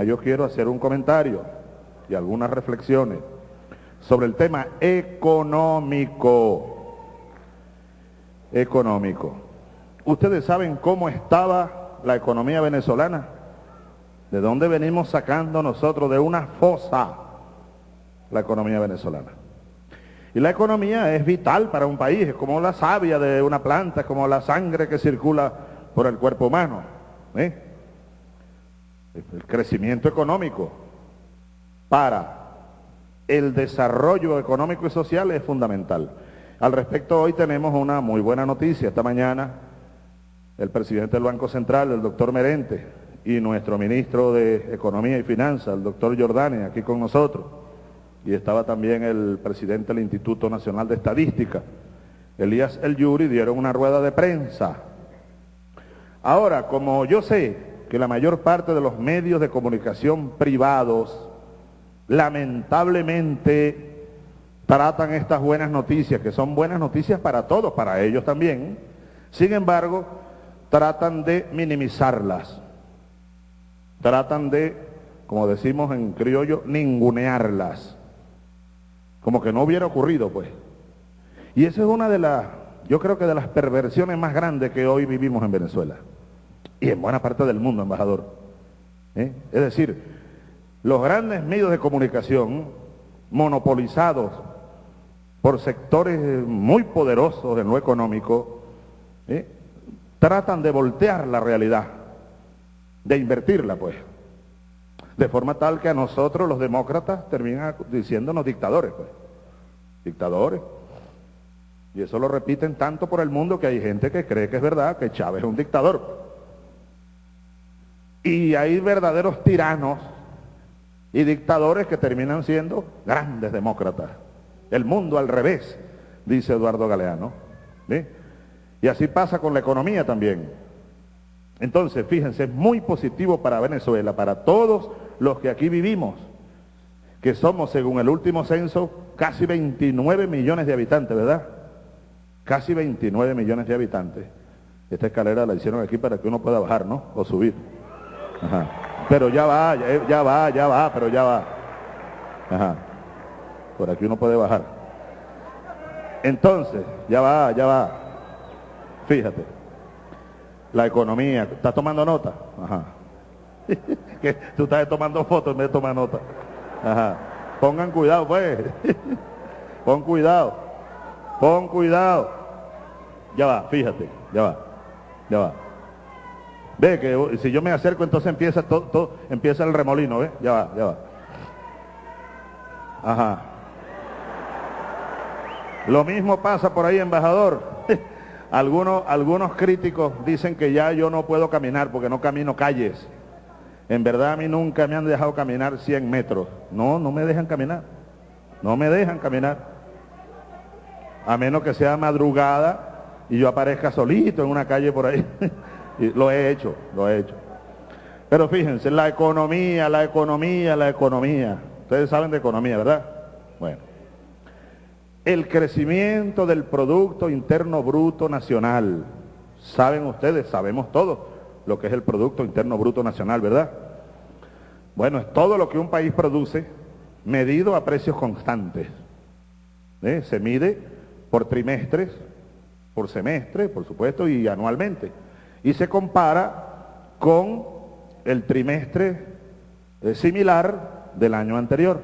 yo quiero hacer un comentario y algunas reflexiones sobre el tema económico. Económico. ¿Ustedes saben cómo estaba la economía venezolana? ¿De dónde venimos sacando nosotros? De una fosa la economía venezolana. Y la economía es vital para un país, es como la savia de una planta, es como la sangre que circula por el cuerpo humano. ¿eh? El crecimiento económico para el desarrollo económico y social es fundamental. Al respecto, hoy tenemos una muy buena noticia. Esta mañana, el presidente del Banco Central, el doctor Merente, y nuestro ministro de Economía y Finanzas, el doctor Jordani, aquí con nosotros, y estaba también el presidente del Instituto Nacional de Estadística, Elías El Yuri, dieron una rueda de prensa. Ahora, como yo sé que la mayor parte de los medios de comunicación privados, lamentablemente, tratan estas buenas noticias, que son buenas noticias para todos, para ellos también, sin embargo, tratan de minimizarlas, tratan de, como decimos en criollo, ningunearlas como que no hubiera ocurrido, pues. Y esa es una de las, yo creo que de las perversiones más grandes que hoy vivimos en Venezuela. Y en buena parte del mundo, embajador. ¿Eh? Es decir, los grandes medios de comunicación, monopolizados por sectores muy poderosos en lo económico, ¿eh? tratan de voltear la realidad, de invertirla, pues. De forma tal que a nosotros los demócratas terminan diciéndonos dictadores, pues. Dictadores. Y eso lo repiten tanto por el mundo que hay gente que cree que es verdad, que Chávez es un dictador. Y hay verdaderos tiranos y dictadores que terminan siendo grandes demócratas. El mundo al revés, dice Eduardo Galeano. Y así pasa con la economía también. Entonces, fíjense, es muy positivo para Venezuela, para todos los que aquí vivimos, que somos, según el último censo, casi 29 millones de habitantes, ¿verdad? Casi 29 millones de habitantes. Esta escalera la hicieron aquí para que uno pueda bajar, ¿no? O subir. Ajá. Pero ya va, ya, va, ya va, pero ya va. Ajá. Por aquí uno puede bajar. Entonces, ya va, ya va. Fíjate. La economía. ¿Estás tomando nota? Ajá. que tú estás tomando fotos en vez de tomar nota. Ajá. Pongan cuidado, pues. Pon cuidado. Pon cuidado. Ya va, fíjate, ya va. Ya va. Ve que si yo me acerco entonces empieza todo, empieza el remolino, ¿ve? Ya va, ya va. Ajá. Lo mismo pasa por ahí, embajador. algunos, algunos críticos dicen que ya yo no puedo caminar porque no camino calles. En verdad a mí nunca me han dejado caminar 100 metros. No, no me dejan caminar. No me dejan caminar. A menos que sea madrugada y yo aparezca solito en una calle por ahí. lo he hecho, lo he hecho. Pero fíjense, la economía, la economía, la economía. Ustedes saben de economía, ¿verdad? Bueno. El crecimiento del Producto Interno Bruto Nacional. Saben ustedes, sabemos todos lo que es el Producto Interno Bruto Nacional, ¿verdad? Bueno, es todo lo que un país produce medido a precios constantes. ¿Eh? Se mide por trimestres, por semestre, por supuesto, y anualmente. Y se compara con el trimestre eh, similar del año anterior.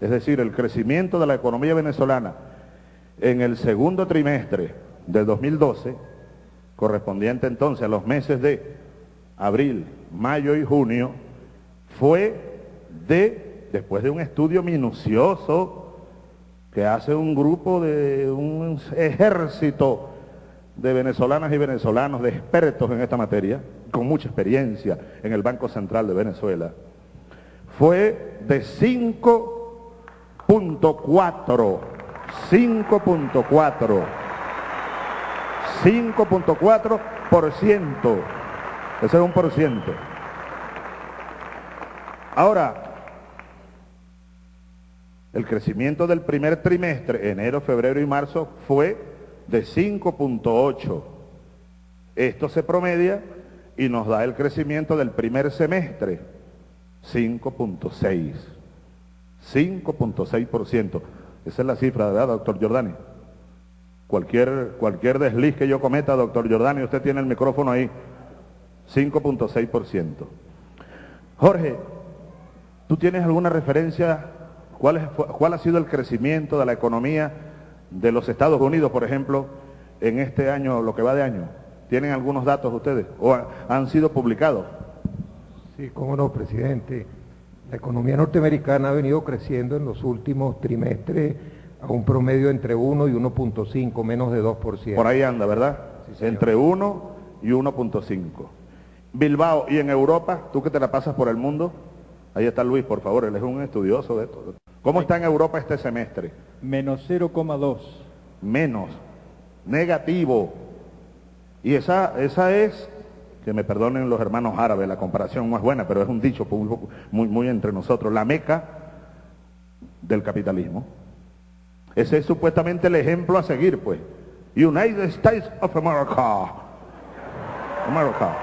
Es decir, el crecimiento de la economía venezolana en el segundo trimestre del 2012, correspondiente entonces a los meses de abril, mayo y junio, fue de, después de un estudio minucioso que hace un grupo de un ejército de venezolanas y venezolanos, de expertos en esta materia, con mucha experiencia en el Banco Central de Venezuela, fue de 5.4, 5.4, 5.4%. Ese es un por ciento. Ahora, el crecimiento del primer trimestre, enero, febrero y marzo, fue de 5.8. Esto se promedia y nos da el crecimiento del primer semestre, 5.6. 5.6%. Esa es la cifra, ¿verdad, doctor Giordani? Cualquier, cualquier desliz que yo cometa, doctor Giordani, usted tiene el micrófono ahí. 5.6%. Jorge, ¿tú tienes alguna referencia? ¿Cuál, es, ¿Cuál ha sido el crecimiento de la economía de los Estados Unidos, por ejemplo, en este año, lo que va de año? ¿Tienen algunos datos ustedes o han sido publicados? Sí, cómo no, presidente. La economía norteamericana ha venido creciendo en los últimos trimestres a un promedio entre 1 y 1.5, menos de 2%. Por ahí anda, ¿verdad? Sí, entre 1 y 1.5. Bilbao y en Europa, tú que te la pasas por el mundo, ahí está Luis, por favor, él es un estudioso de esto. ¿Cómo está en Europa este semestre? Menos 0,2. Menos, negativo. Y esa, esa es que me perdonen los hermanos árabes, la comparación no es buena, pero es un dicho muy, muy, entre nosotros, la meca del capitalismo. Ese es supuestamente el ejemplo a seguir, pues. United States of America. America.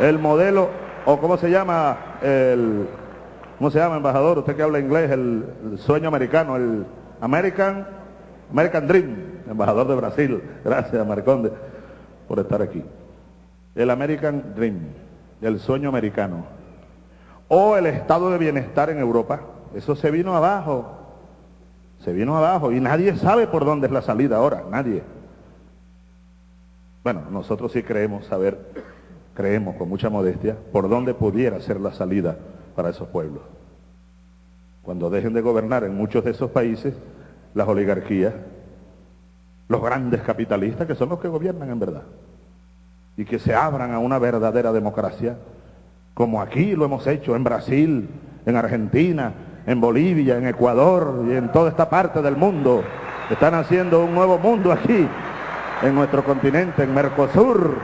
El modelo, o cómo se llama, el, ¿cómo se llama, embajador? Usted que habla inglés, el, sueño americano, el American, American Dream, embajador de Brasil. Gracias, Marconde por estar aquí. El American Dream, el sueño americano. O el estado de bienestar en Europa. Eso se vino abajo. Se vino abajo y nadie sabe por dónde es la salida ahora, nadie. Bueno, nosotros sí creemos saber, creemos con mucha modestia, por dónde pudiera ser la salida para esos pueblos. Cuando dejen de gobernar en muchos de esos países las oligarquías, los grandes capitalistas que son los que gobiernan en verdad. Y que se abran a una verdadera democracia, como aquí lo hemos hecho en Brasil, en Argentina, en Bolivia, en Ecuador y en toda esta parte del mundo. Están haciendo un nuevo mundo aquí, en nuestro continente, en Mercosur,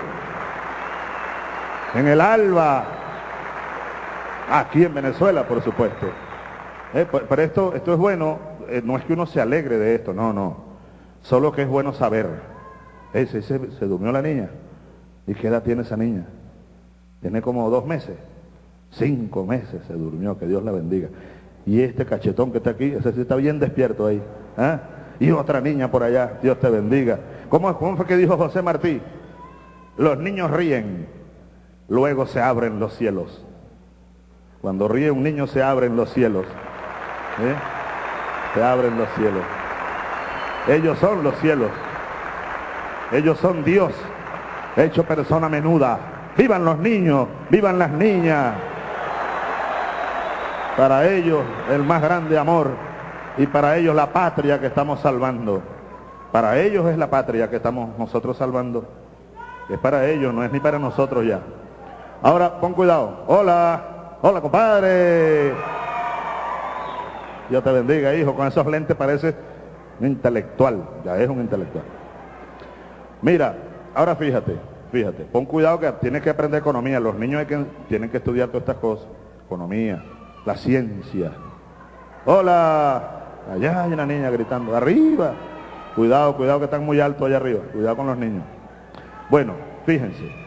en el ALBA, aquí en Venezuela, por supuesto. Eh, pero esto, esto es bueno, eh, no es que uno se alegre de esto, no, no. Solo que es bueno saber. Ese, se durmió la niña. ¿Y qué edad tiene esa niña? Tiene como dos meses. Cinco meses se durmió, que Dios la bendiga. Y este cachetón que está aquí, ese sí está bien despierto ahí. ¿ah? Y otra niña por allá, Dios te bendiga. ¿Cómo, ¿Cómo fue que dijo José Martí? Los niños ríen, luego se abren los cielos. Cuando ríe un niño se abren los cielos. ¿eh? Se abren los cielos. Ellos son los cielos. Ellos son Dios, hecho persona menuda. Vivan los niños, vivan las niñas. Para ellos el más grande amor y para ellos la patria que estamos salvando. Para ellos es la patria que estamos nosotros salvando. Es para ellos, no es ni para nosotros ya. Ahora, pon cuidado. Hola, hola compadre. Dios te bendiga, hijo. Con esos lentes parece un intelectual, ya es un intelectual. Mira, ahora fíjate, fíjate, pon cuidado que tienes que aprender economía, los niños tienen que estudiar todas estas cosas, economía, la ciencia. Hola, allá hay una niña gritando, arriba, cuidado, cuidado que están muy altos allá arriba, cuidado con los niños. Bueno, fíjense,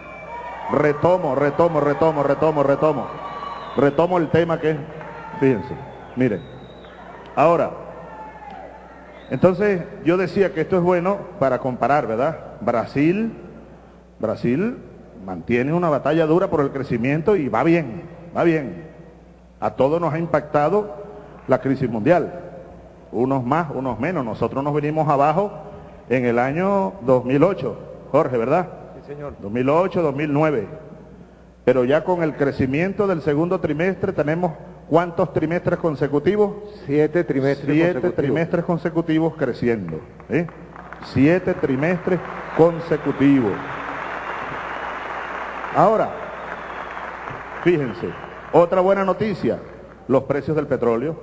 retomo, retomo, retomo, retomo, retomo, retomo el tema que fíjense, miren, ahora, entonces yo decía que esto es bueno para comparar, ¿verdad? Brasil, Brasil mantiene una batalla dura por el crecimiento y va bien, va bien. A todos nos ha impactado la crisis mundial, unos más, unos menos. Nosotros nos venimos abajo en el año 2008, Jorge, ¿verdad? Sí, señor. 2008, 2009. Pero ya con el crecimiento del segundo trimestre tenemos ¿Cuántos trimestres consecutivos? Siete trimestres Siete consecutivos. trimestres consecutivos creciendo. ¿eh? Siete trimestres consecutivos. Ahora, fíjense, otra buena noticia, los precios del petróleo.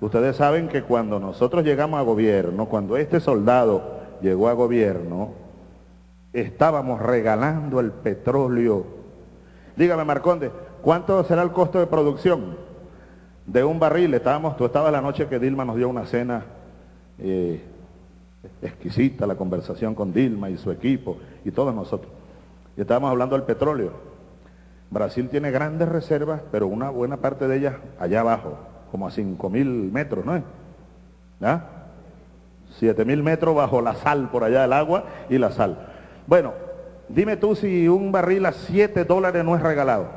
Ustedes saben que cuando nosotros llegamos a gobierno, cuando este soldado llegó a gobierno, estábamos regalando el petróleo. Dígame, Marconde, ¿cuánto será el costo de producción? de un barril. Estábamos, tú estabas la noche que Dilma nos dio una cena eh, exquisita, la conversación con Dilma y su equipo y todos nosotros. Y estábamos hablando del petróleo. Brasil tiene grandes reservas, pero una buena parte de ellas allá abajo, como a 5.000 metros, ¿no es? ¿Ah? 7.000 metros bajo la sal, por allá del agua y la sal. Bueno, dime tú si un barril a 7 dólares no es regalado.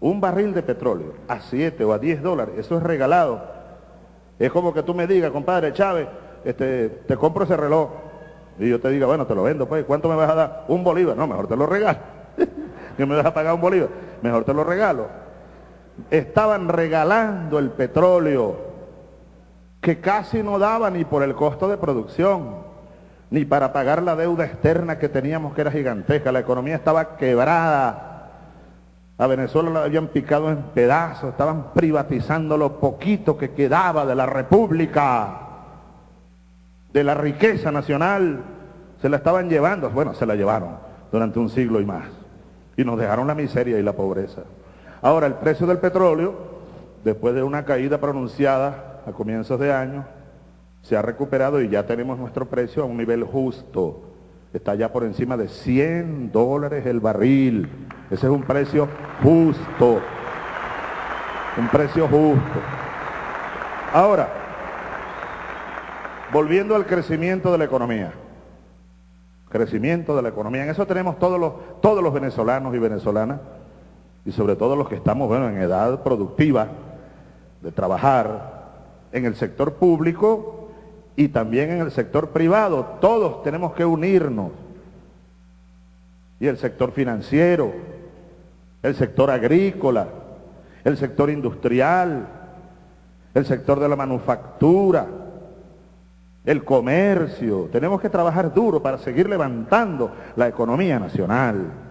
Un barril de petróleo a 7 o a 10 dólares, eso es regalado. Es como que tú me digas, compadre Chávez, este, te compro ese reloj. Y yo te diga, bueno, te lo vendo, pues, ¿cuánto me vas a dar? Un bolívar. No, mejor te lo regalo. que me vas a pagar un bolívar. Mejor te lo regalo. Estaban regalando el petróleo que casi no daba ni por el costo de producción, ni para pagar la deuda externa que teníamos que era gigantesca. La economía estaba quebrada. A Venezuela la habían picado en pedazos, estaban privatizando lo poquito que quedaba de la república, de la riqueza nacional. Se la estaban llevando, bueno, se la llevaron durante un siglo y más y nos dejaron la miseria y la pobreza. Ahora, el precio del petróleo, después de una caída pronunciada a comienzos de año, se ha recuperado y ya tenemos nuestro precio a un nivel justo. Está ya por encima de 100 dólares el barril. Ese es un precio justo. Un precio justo. Ahora, volviendo al crecimiento de la economía crecimiento de la economía. En eso tenemos todos los, todos los venezolanos y venezolanas, y sobre todo los que estamos bueno, en edad productiva de trabajar en el sector público y también en el sector privado. Todos tenemos que unirnos. Y el sector financiero, el sector agrícola, el sector industrial, el sector de la manufactura, el comercio. Tenemos que trabajar duro para seguir levantando la economía nacional.